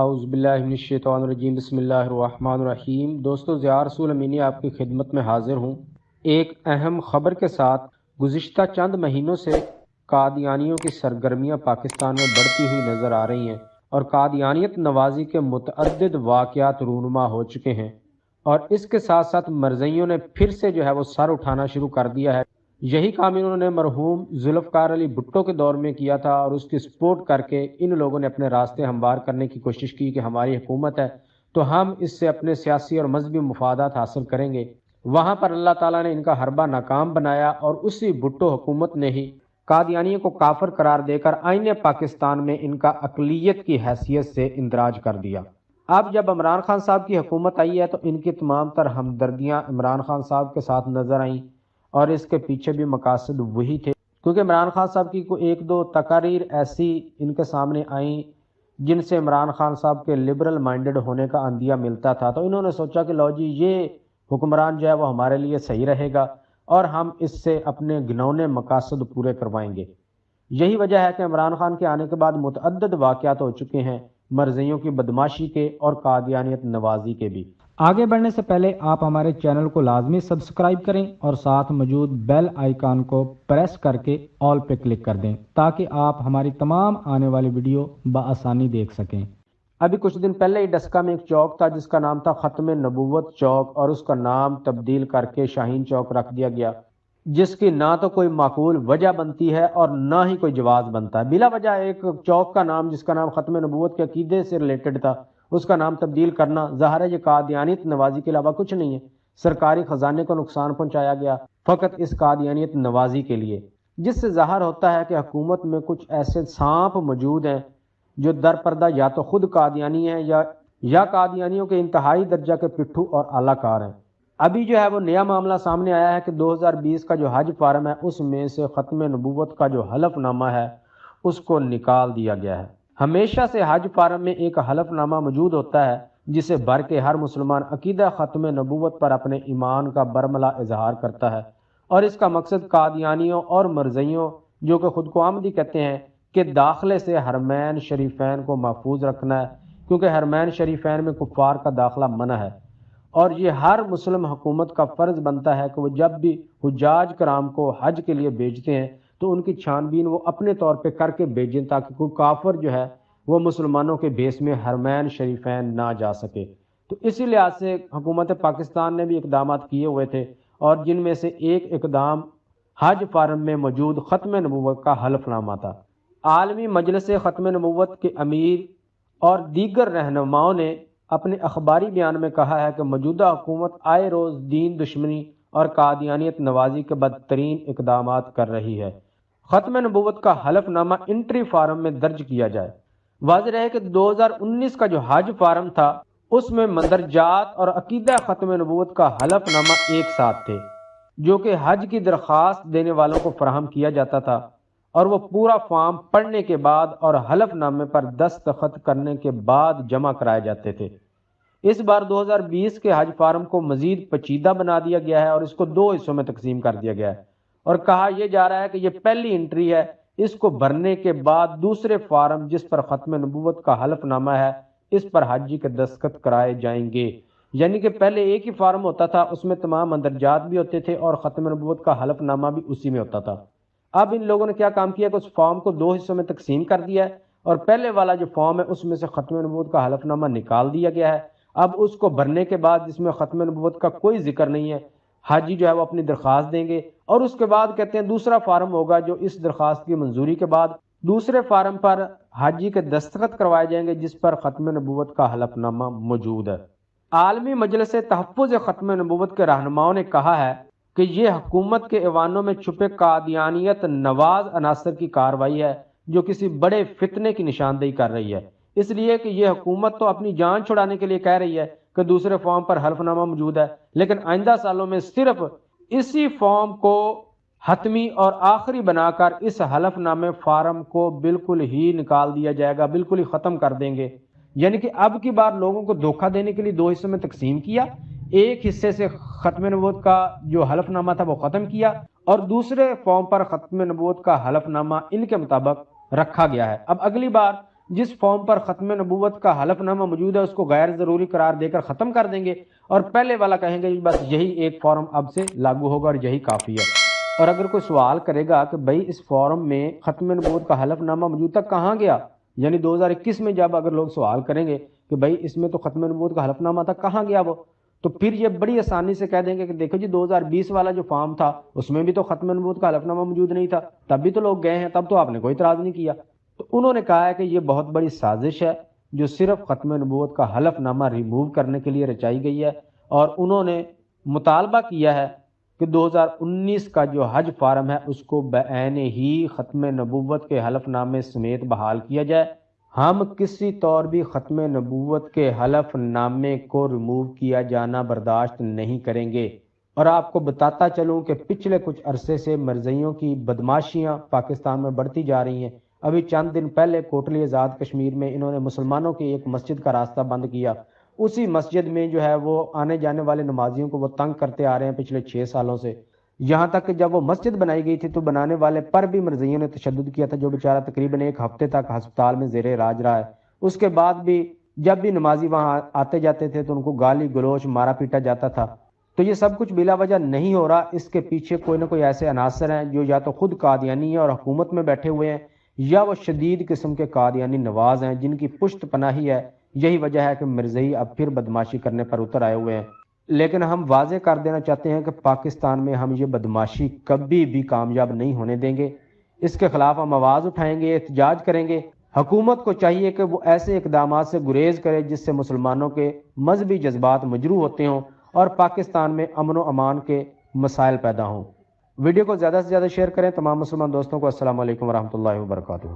اعوذ باللہ من الشیطان الرجیم، بسم اللہ الرحمن الرحیم۔ دوستو، زیار رسول امینی آپ کی خدمت میں حاضر ہوں۔ ایک اہم خبر کے ساتھ گزشتہ چند مہینوں سے قادیانیوں کی سرگرمیاں پاکستان میں بڑھتی ہوئی نظر آ رہی ہیں اور قادیانیت نوازی کے متعدد واقعات رونما ہو چکے ہیں اور اس کے ساتھ ساتھ مرزیوں نے پھر سے جو ہے وہ سر اٹھانا شروع کر دیا ہے۔ یہی کام انہوں نے مرحوم ذوالفقار علی بھٹو کے دور میں کیا تھا اور اس کی سپورٹ کر کے ان لوگوں نے اپنے راستے ہموار کرنے کی کوشش کی کہ ہماری حکومت ہے تو ہم اس سے اپنے سیاسی اور مذہبی مفادات حاصل کریں گے۔ وہاں پر اللہ تعالیٰ نے ان کا حربہ ناکام بنایا اور اسی بھٹو حکومت نے ہی قادیانیوں کو کافر قرار دے کر آئین پاکستان میں ان کا اقلیت کی حیثیت سے اندراج کر دیا۔ اب جب عمران خان صاحب کی حکومت آئی ہے تو ان کی تمام تر ہمدردیاں عمران خان صاحب کے ساتھ نظر آئیں۔ اور اس کے پیچھے بھی مقاصد وہی تھے۔ کیونکہ عمران خان صاحب کی کوئی ایک دو تقاریر ایسی ان کے سامنے آئیں جن سے عمران خان صاحب کے لبرل مائنڈڈ ہونے کا اندیا ملتا تھا، تو انہوں نے سوچا کہ لو جی یہ حکمران جو ہے وہ ہمارے لیے صحیح رہے گا اور ہم اس سے اپنے گنونے مقاصد پورے کروائیں گے۔ یہی وجہ ہے کہ عمران خان کے آنے کے بعد متعدد واقعات ہو چکے ہیں، مرضیوں کی بدماشی کے اور قادیانیت نوازی کے بھی۔ آگے بڑھنے سے پہلے آپ ہمارے چینل کو لازمی سبسکرائب کریں اور ساتھ موجود بیل آئیکن کو پریس کر کے آل پہ کلک کر دیں تاکہ آپ ہماری تمام آنے والی ویڈیو بآسانی دیکھ سکیں۔ ابھی کچھ دن پہلے ہی ڈسکا میں ایک چوک تھا جس کا نام تھا ختم نبوت چوک اور اس کا نام تبدیل کر کے شاہین چوک رکھ دیا گیا۔ جس کی نہ تو کوئی معقول وجہ بنتی ہے اور نہ ہی کوئی جواز بنتا ہے۔ بلا وجہ ایک چوک کا نام، جس کا نام ختم نبوت کے عقیدے سے ریلیٹڈ تھا، اس کا نام تبدیل کرنا ظاہر ہے یہ قادیانیت نوازی کے علاوہ کچھ نہیں ہے۔ سرکاری خزانے کو نقصان پہنچایا گیا فقط اس قادیانیت نوازی کے لیے۔ جس سے ظاہر ہوتا ہے کہ حکومت میں کچھ ایسے سانپ موجود ہیں جو در پردہ یا تو خود قادیانی ہیں یا یا قادیانیوں کے انتہائی درجہ کے پٹھو اور اعلی کار ہیں۔ ابھی جو ہے وہ نیا معاملہ سامنے آیا ہے کہ دو ہزار بیس کا جو حج فارم ہے، اس میں سے ختم نبوت کا جو حلف نامہ ہے، اس کو نکال دیا گیا ہے۔ ہمیشہ سے حج فارم میں ایک حلف نامہ موجود ہوتا ہے، جسے بھر کے ہر مسلمان عقیدہ ختم نبوت پر اپنے ایمان کا برملا اظہار کرتا ہے۔ اور اس کا مقصد قادیانیوں اور مرزیوں جو کہ خود کو آمدی کہتے ہیں، کہ داخلے سے حرمین شریفین کو محفوظ رکھنا ہے، کیونکہ حرمین شریفین میں کفار کا داخلہ منع ہے۔ اور یہ ہر مسلم حکومت کا فرض بنتا ہے کہ وہ جب بھی حجاج کرام کو حج کے لیے بھیجتے ہیں، تو ان کی چھان بین وہ اپنے طور پہ کر کے بھیجیں تاکہ کوئی کافر جو ہے وہ مسلمانوں کے بیس میں حرمین شریفین نہ جا سکے۔ تو اسی لحاظ سے حکومت پاکستان نے بھی اقدامات کیے ہوئے تھے اور جن میں سے ایک اقدام حج فارم میں موجود ختم نبوت کا حلف نامہ تھا۔ عالمی مجلس ختم نبوت کے امیر اور دیگر رہنماؤں نے اپنے اخباری بیان میں کہا ہے کہ موجودہ حکومت آئے روز دین دشمنی اور قادیانیت نوازی کے بدترین اقدامات کر رہی ہے۔ ختم نبوت کا حلف نامہ انٹری فارم میں درج کیا جائے۔ واضح رہے کہ دو ہزار انیس کا جو حج فارم تھا، اس میں مندرجات اور عقیدہ ختم نبوت کا حلف نامہ ایک ساتھ تھے، جو کہ حج کی درخواست دینے والوں کو فراہم کیا جاتا تھا۔ اور وہ پورا فارم پڑھنے کے بعد اور حلف نامے پر دستخط کرنے کے بعد جمع کرائے جاتے تھے۔ اس بار دو ہزار بیس کے حج فارم کو مزید پچیدہ بنا دیا گیا ہے اور اس کو دو حصوں میں تقسیم کر دیا گیا ہے۔ اور کہا یہ جا رہا ہے کہ یہ پہلی انٹری ہے۔ اس کو بھرنے کے بعد دوسرے فارم جس پر ختم نبوت کا حلف نامہ ہے، اس پر حاجی کے دستخط کرائے جائیں گے۔ یعنی کہ پہلے ایک ہی فارم ہوتا تھا، اس میں تمام اندرجات بھی ہوتے تھے اور ختم نبوت کا حلف نامہ بھی اسی میں ہوتا تھا۔ اب ان لوگوں نے کیا کام کیا کہ اس فارم کو دو حصوں میں تقسیم کر دیا ہے اور پہلے والا جو فارم ہے اس میں سے ختم نبوت کا حلف نامہ نکال دیا گیا ہے۔ اب اس کو بھرنے کے بعد جس میں ختم نبوت کا کوئی ذکر نہیں ہے، حاجی جو ہے وہ اپنی درخواست دیں گے۔ اور اس کے بعد کہتے ہیں دوسرا فارم ہوگا جو اس درخواست کی منظوری کے بعد دوسرے فارم پر حاجی کے دستخط کروائے جائیں گے، جس پر ختم نبوت کا حلف نامہ موجود ہے۔ عالمی مجلس تحفظ ختم نبوت کے رہنماؤں نے کہا ہے کہ یہ حکومت کے ایوانوں میں چھپے قادیانیت نواز عناصر کی کاروائی ہے، جو کسی بڑے فتنے کی نشاندہی کر رہی ہے۔ اس لیے کہ یہ حکومت تو اپنی جان چھڑانے کے لیے کہہ رہی ہے کہ دوسرے فارم پر حلف نامہ موجود ہے، لیکن آئندہ سالوں میں صرف اسی فارم کو حتمی اور آخری بنا کر اس حلف نامے فارم کو بالکل ہی نکال دیا جائے گا، بالکل ہی ختم کر دیں گے۔ یعنی کہ اب کی بار لوگوں کو دھوکہ دینے کے لیے دو حصوں میں تقسیم کیا۔ ایک حصے سے ختم نبوت کا جو حلف نامہ تھا وہ ختم کیا اور دوسرے فارم پر ختم نبوت کا حلف نامہ ان کے مطابق رکھا گیا ہے۔ اب اگلی بار جس فارم پر ختم نبوت کا حلف نامہ موجود ہے اس کو غیر ضروری قرار دے کر ختم کر دیں گے اور پہلے والا کہیں گے بس یہی ایک فارم اب سے لاگو ہوگا اور یہی کافی ہے۔ اور اگر کوئی سوال کرے گا کہ بھائی اس فارم میں ختم نبوت کا حلف نامہ موجود تک کہاں گیا؟ یعنی دو ہزار اکیس میں جب اگر لوگ سوال کریں گے کہ بھائی اس میں تو ختم نبوت کا حلف نامہ تھا کہاں گیا وہ؟ تو پھر یہ بڑی آسانی سے کہہ دیں گے کہ دیکھو جی دو ہزار بیس والا جو فارم تھا، اس میں بھی تو ختم نبوت کا حلف نامہ موجود نہیں تھا۔ تب بھی تو لوگ گئے ہیں، تب تو آپ نے کوئی اعتراض نہیں کیا۔ تو انہوں نے کہا ہے کہ یہ بہت بڑی سازش ہے جو صرف ختم نبوت کا حلف نامہ ریموو کرنے کے لیے رچائی گئی ہے۔ اور انہوں نے مطالبہ کیا ہے کہ دو ہزار انیس کا جو حج فارم ہے، اس کو بعین ہی ختم نبوت کے حلف نامے سمیت بحال کیا جائے۔ ہم کسی طور بھی ختم نبوت کے حلف نامے کو ریموو کیا جانا برداشت نہیں کریں گے۔ اور آپ کو بتاتا چلوں کہ پچھلے کچھ عرصے سے مرزیوں کی بدماشیاں پاکستان میں بڑھتی جا رہی ہیں۔ ابھی چند دن پہلے کوٹلی آزاد کشمیر میں انہوں نے مسلمانوں کی ایک مسجد کا راستہ بند کیا۔ اسی مسجد میں جو ہے وہ آنے جانے والے نمازیوں کو وہ تنگ کرتے آ رہے ہیں پچھلے چھ سالوں سے۔ یہاں تک کہ جب وہ مسجد بنائی گئی تھی تو بنانے والے پر بھی مرزیوں نے تشدد کیا تھا، جو بیچارہ تقریباً ایک ہفتے تک ہسپتال میں زیر راج رہا ہے۔ اس کے بعد بھی جب بھی نمازی وہاں آتے جاتے تھے تو ان کو گالی، گلوچ، مارا پیٹا جاتا تھا۔ تو یہ سب کچھ بلا وجہ نہیں ہو رہا۔ اس کے پیچھے کوئی نہ کوئی ایسے عناصر ہیں جو یا تو خود قادیانی ہیں اور حکومت میں بیٹھے ہوئے ہیں، یا وہ شدید قسم کے قادیانی نواز ہیں جن کی پشت پناہی ہے۔ یہی وجہ ہے کہ مرزئی اب پھر بدماشی کرنے پر اتر آئے ہوئے ہیں۔ لیکن ہم واضح کر دینا چاہتے ہیں کہ پاکستان میں ہم یہ بدماشی کبھی بھی کامیاب نہیں ہونے دیں گے۔ اس کے خلاف ہم آواز اٹھائیں گے، احتجاج کریں گے۔ حکومت کو چاہیے کہ وہ ایسے اقدامات سے گریز کرے جس سے مسلمانوں کے مذہبی جذبات مجروح ہوتے ہوں اور پاکستان میں امن و امان کے مسائل پیدا ہوں۔ ویڈیو کو زیادہ سے زیادہ شیئر کریں۔ تمام مسلمان دوستوں کو السلام علیکم ورحمۃ اللہ وبرکاتہ۔